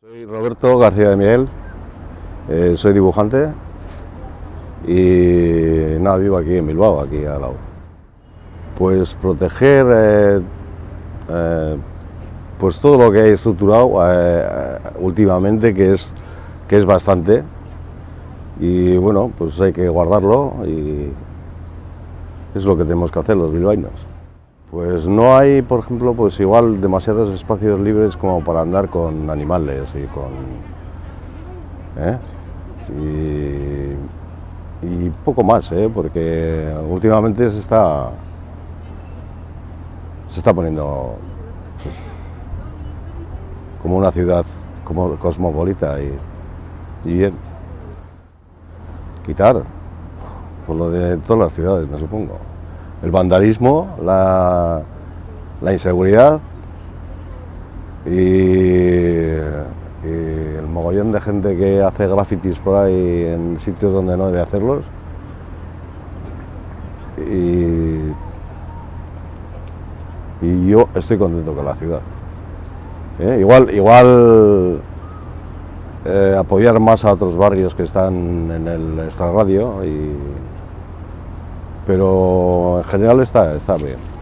Soy Roberto García de Miguel, eh, soy dibujante y nada, vivo aquí en Bilbao, aquí al lado. Pues proteger eh, eh, pues todo lo que hay estructurado últimamente, que es, que es bastante, y bueno, pues hay que guardarlo y es lo que tenemos que hacer los bilbaínos. Pues no hay, por ejemplo, pues igual demasiados espacios libres como para andar con animales y con... ¿eh? Y, poco más, ¿eh? porque últimamente se está, se está poniendo pues, como una ciudad como cosmopolita y, y bien. Quitar, por lo de todas las ciudades, me supongo el vandalismo, la, la inseguridad y, el mogollón de gente que hace grafitis por ahí en sitios donde no debe hacerlos. Y, y yo estoy contento con la ciudad. ¿Eh? Igual, igual eh, apoyar más a otros barrios que están en el extrarradio y pero en general está, está bien.